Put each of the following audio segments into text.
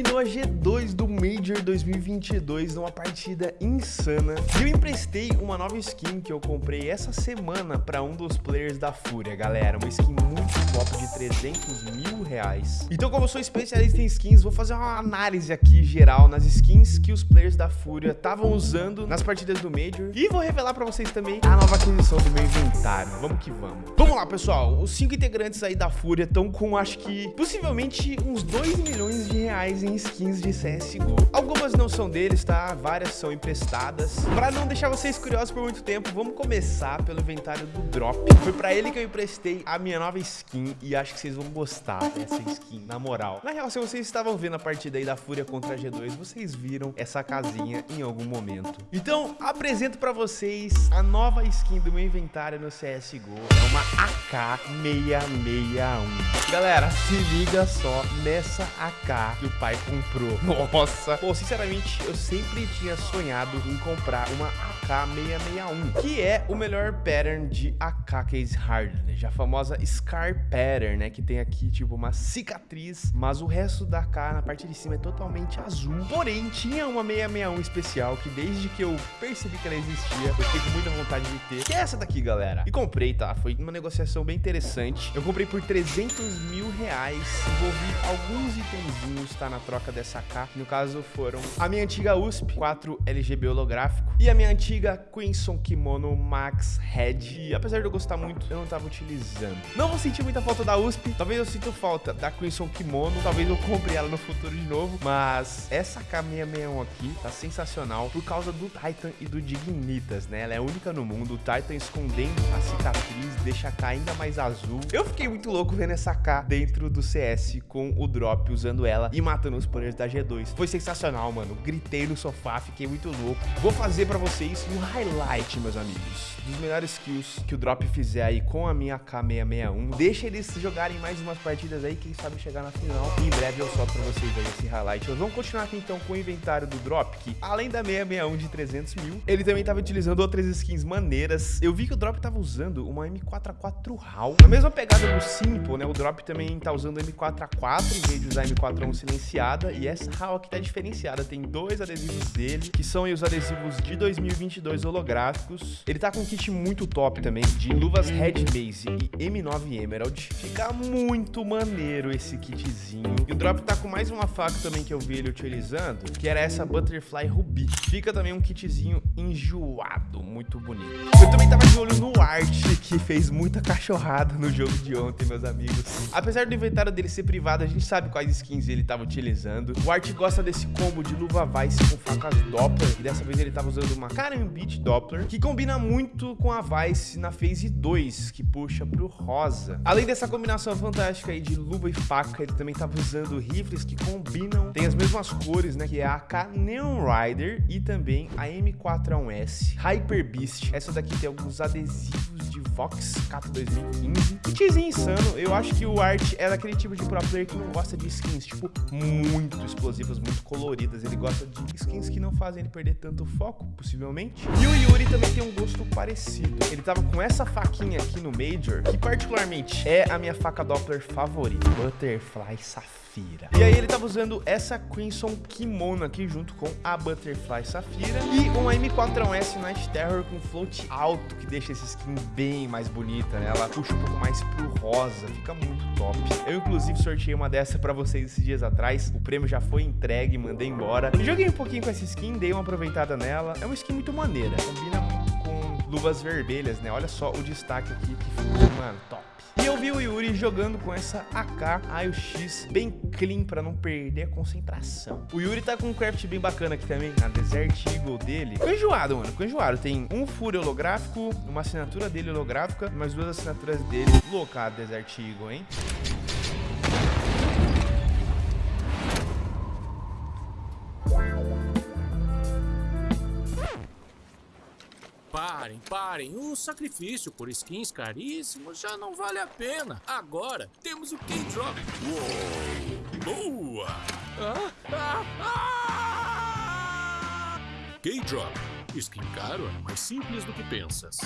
eliminou a G2 do Major 2022 numa partida insana. E eu emprestei uma nova skin que eu comprei essa semana para um dos players da Fúria, galera. Uma skin muito top de 300 mil reais. Então, como eu sou especialista em skins, vou fazer uma análise aqui geral nas skins que os players da Fúria estavam usando nas partidas do Major. E vou revelar para vocês também a nova aquisição do meu inventário. Vamos que vamos. Vamos lá, pessoal. Os cinco integrantes aí da Fúria estão com, acho que, possivelmente uns 2 milhões de reais em skins de CSGO. Algumas não são deles, tá? Várias são emprestadas. Pra não deixar vocês curiosos por muito tempo, vamos começar pelo inventário do Drop. Foi pra ele que eu emprestei a minha nova skin e acho que vocês vão gostar dessa skin, na moral. Na real, se vocês estavam vendo a partida aí da Fúria contra a G2, vocês viram essa casinha em algum momento. Então, apresento pra vocês a nova skin do meu inventário no CSGO. É uma AK661. Galera, se liga só nessa AK que o pai comprou. Nossa! Pô, sinceramente, eu sempre tinha sonhado em comprar uma AK661, que é o melhor pattern de AK Case Hardness, a famosa Scar Pattern, né? Que tem aqui, tipo, uma cicatriz, mas o resto da AK na parte de cima é totalmente azul. Porém, tinha uma 661 especial que desde que eu percebi que ela existia, eu fiquei com muita vontade de ter, que é essa daqui, galera. E comprei, tá? Foi uma negociação bem interessante. Eu comprei por 300 mil reais, envolvi alguns itenzinhos, tá? Na troca dessa que no caso foram a minha antiga USP, 4 LGB holográfico, e a minha antiga Quinson Kimono Max Head. E apesar de eu gostar muito, eu não tava utilizando. Não vou sentir muita falta da USP, talvez eu sinta falta da Quinson Kimono, talvez eu compre ela no futuro de novo, mas essa K661 aqui tá sensacional por causa do Titan e do Dignitas, né? Ela é única no mundo, o Titan escondendo a cicatriz deixa a K ainda mais azul. Eu fiquei muito louco vendo essa K dentro do CS com o Drop, usando ela e matando os players da G2. Foi sensacional, mano. Gritei no sofá, fiquei muito louco. Vou fazer pra vocês um highlight, meus amigos, dos melhores kills que o Drop fizer aí com a minha K661. Deixa eles jogarem mais umas partidas aí, quem sabe chegar na final. E em breve eu solto pra vocês aí esse highlight. Nós vamos continuar aqui então com o inventário do Drop, que além da 661 de 300 mil, ele também tava utilizando outras skins maneiras. Eu vi que o Drop tava usando uma M4A4 HAL. Na mesma pegada do Simple, né, o Drop também tá usando M4A4 em vez de usar M4A1 silenciada. E essa aqui tá diferenciada, tem dois adesivos dele, que são os adesivos de 2022 holográficos. Ele tá com um kit muito top também, de luvas Red Base e M9 Emerald. Fica muito maneiro esse kitzinho. E o Drop tá com mais uma faca também que eu vi ele utilizando, que era essa Butterfly Ruby. Fica também um kitzinho enjoado, muito bonito. Eu também tava de olho no Art, que fez muita cachorrada no jogo de ontem, meus amigos. Apesar do inventário dele ser privado, a gente sabe quais skins ele tava utilizando. O Art gosta desse combo de luva Vice com facas Doppler, e dessa vez ele tava usando uma Karambit Doppler, que combina muito com a Vice na Phase 2, que puxa pro rosa. Além dessa combinação fantástica aí de luva e faca, ele também tava usando rifles que combinam, tem as mesmas cores, né, que é a AK Neon Rider e também a M4A1S Hyper Beast. Essa daqui tem alguns adesivos de Vox Cato 2015. Kitzinho insano, eu acho que o Art é daquele tipo de pro player que não gosta de skins, tipo, explosivas, muito coloridas. Ele gosta de skins que não fazem ele perder tanto foco, possivelmente. E o Yuri também tem um gosto parecido. Ele tava com essa faquinha aqui no Major, que particularmente é a minha faca Doppler favorita. Butterfly Safira. E aí ele tava usando essa Crimson Kimono aqui junto com a Butterfly Safira e uma M4S Night Terror com float alto que deixa essa skin bem mais bonita, né? Ela puxa um pouco mais pro rosa, fica muito top. Eu inclusive sorteei uma dessa pra vocês esses dias atrás, o prêmio já foi entregue, mandei embora. Joguei um pouquinho com essa skin, dei uma aproveitada nela. É uma skin muito maneira, combina com luvas vermelhas, né? Olha só o destaque aqui que ficou, mano, top. E eu vi o Yuri jogando com essa AK AUX bem clean pra não perder a concentração. O Yuri tá com um craft bem bacana aqui também, na Desert Eagle dele. Ficou enjoado, mano, ficou enjoado. Tem um furo holográfico, uma assinatura dele holográfica, mais duas assinaturas dele. Louca a Desert Eagle, hein? Parem, parem. O sacrifício por skins caríssimos já não vale a pena. Agora temos o K-Drop. Boa! Ah, ah, ah! K-Drop. Skin caro é mais simples do que pensas.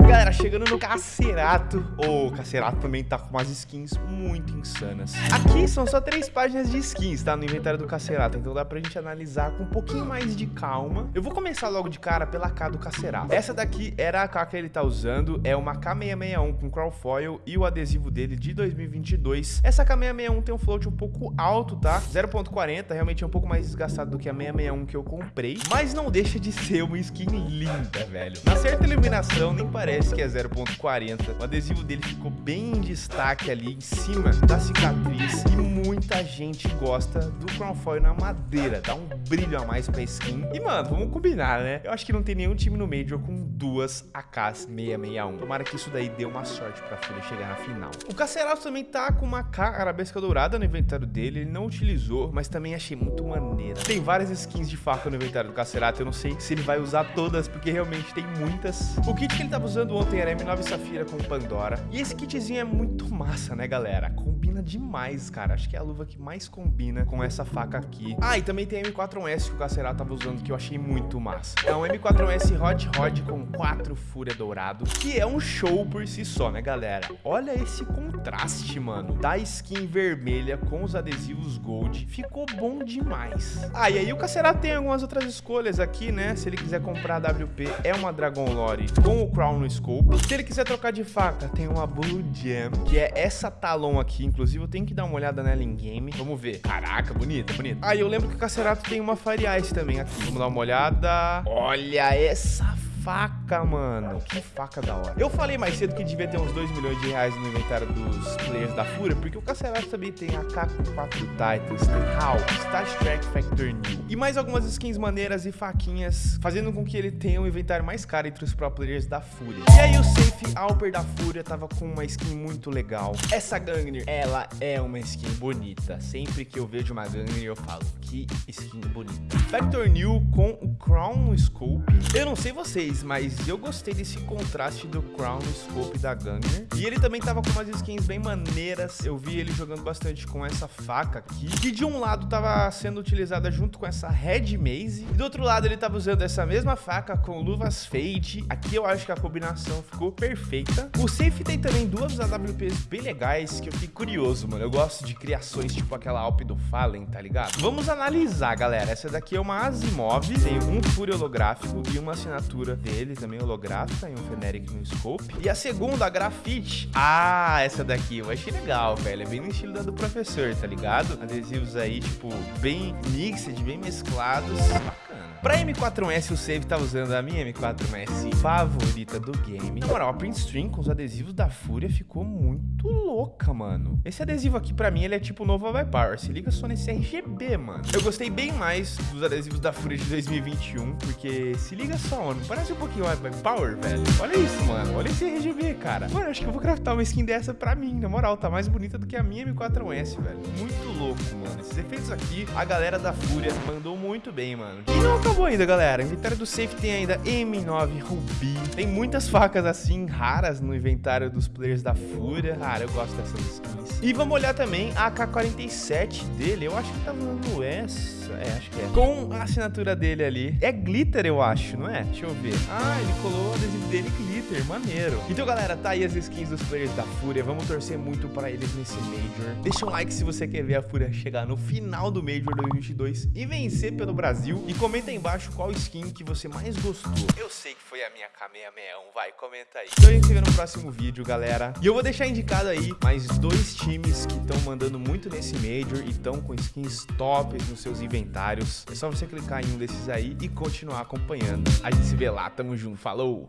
Galera, chegando no Cacerato. O Cacerato também tá com umas skins muito insanas. Aqui são só três páginas de skins, tá? No inventário do Cacerato. Então dá pra gente analisar com um pouquinho mais de calma. Eu vou começar logo de cara pela K do Cacerato. Essa daqui era a K que ele tá usando. É uma K661 com Crawlfoil e o adesivo dele de 2022. Essa K661 tem um float um pouco alto, tá? 0.40, realmente é um pouco mais desgastado do que a 661 que eu comprei. Mas não deixa de ser uma skin linda, velho. Na certa iluminação, nem parece que é 0.40. O adesivo dele ficou bem em destaque ali em cima da cicatriz. E muita gente gosta do Crown Foil na madeira. Dá um brilho a mais pra skin. E, mano, vamos combinar, né? Eu acho que não tem nenhum time no Major com duas AKs 661. Tomara que isso daí dê uma sorte pra Fúria chegar na final. O Cacerato também tá com uma K arabesca dourada no inventário dele. Ele não utilizou, mas também achei muito maneira. Tem várias skins de faca no inventário do Cacerato. Eu não sei se ele vai usar todas, porque realmente tem muitas. O kit que ele tava usando ontem era M9 Safira com Pandora. E esse kitzinho é muito massa, né, galera? Combina demais, cara. Acho que é a luva que mais combina com essa faca aqui. Ah, e também tem a M4S que o Cacerato tava usando, que eu achei muito massa. É um M4S Hot Rod com 4 Fúria Dourado, que é um show por si só, né, galera? Olha esse contraste, mano, da skin vermelha com os adesivos Gold. Ficou bom demais. Ah, e aí o Cacerato tem algumas outras escolhas aqui, né? Se ele quiser comprar a WP, é uma Dragon Lore com o Crown no Scope. Se ele quiser trocar de faca, tem uma Blue Jam, que é essa Talon aqui. Inclusive, eu tenho que dar uma olhada nela em game. Vamos ver. Caraca, bonita, bonita. Ah, eu lembro que o Cacerato tem uma Fire Ice também aqui. Vamos dar uma olhada. Olha essa faca, mano. Que faca da hora. Eu falei mais cedo que devia ter uns 2 milhões de reais no inventário dos players da Fúria, porque o Cacerato também tem AK com 4 Titans, tem HAL, Star Trek Factor New e mais algumas skins maneiras e faquinhas, fazendo com que ele tenha um inventário mais caro entre os pro players da Fúria. E aí o Safe Alper da Fúria tava com uma skin muito legal. Essa Gangner, ela é uma skin bonita. Sempre que eu vejo uma Gangner, eu falo, que skin bonita. Factor New com o Crown Scope. Eu não sei vocês, mas eu gostei desse contraste do Crown Scope da Gunner. E ele também tava com umas skins bem maneiras. Eu vi ele jogando bastante com essa faca aqui, que de um lado tava sendo utilizada junto com essa Red Maze, e do outro lado ele tava usando essa mesma faca com luvas Fade. Aqui eu acho que a combinação ficou perfeita. O Safe tem também duas AWPs bem legais, que eu fiquei curioso, mano. Eu gosto de criações tipo aquela Alp do Fallen, tá ligado? Vamos analisar, galera. Essa daqui é uma Asimov, tem um furo holográfico e uma assinatura dele, também holográfica, e um Feneric no scope. E a segunda, a Grafite. Ah, essa daqui eu achei legal, velho. É bem no estilo da do professor, tá ligado? Adesivos aí, tipo, bem mixed, bem mesclados. Pra M4S, o Save tá usando a minha M4S favorita do game. Na moral, a print string com os adesivos da Fúria ficou muito louca, mano. Esse adesivo aqui, pra mim, ele é tipo novo High Power. Se liga só nesse RGB, mano. Eu gostei bem mais dos adesivos da Fúria de 2021, porque se liga só, mano. Parece um pouquinho High Power, velho. Olha isso, mano. Olha esse RGB, cara. Mano, acho que eu vou craftar uma skin dessa pra mim, na moral. Tá mais bonita do que a minha M4S, velho. Muito louco, mano. Esses efeitos aqui, a galera da Fúria mandou muito bem, mano. E não acabou ainda, galera. Inventário do Safe tem ainda M9 Ruby. Tem muitas facas assim, raras no inventário dos players da Fúria. Cara, eu gosto dessas skins. E vamos olhar também a AK-47 dele. Eu acho que tá usando essa. É, acho que é. Com a assinatura dele ali. É glitter, eu acho, não é? Deixa eu ver. Ah, ele colou o adesivo dele glitter. Maneiro. Então, galera, tá aí as skins dos players da Fúria. Vamos torcer muito pra eles nesse Major. Deixa um like se você quer ver a Fúria chegar no final do Major 2022 e vencer pelo Brasil. E comenta aí embaixo qual skin que você mais gostou. Eu sei que foi a minha K661. Vai, comenta aí. Então a gente se vê no próximo vídeo, galera. E eu vou deixar indicado aí mais dois times que estão mandando muito nesse Major e estão com skins top nos seus É só você clicar em um desses aí e continuar acompanhando. A gente se vê lá. Tamo junto. Falou!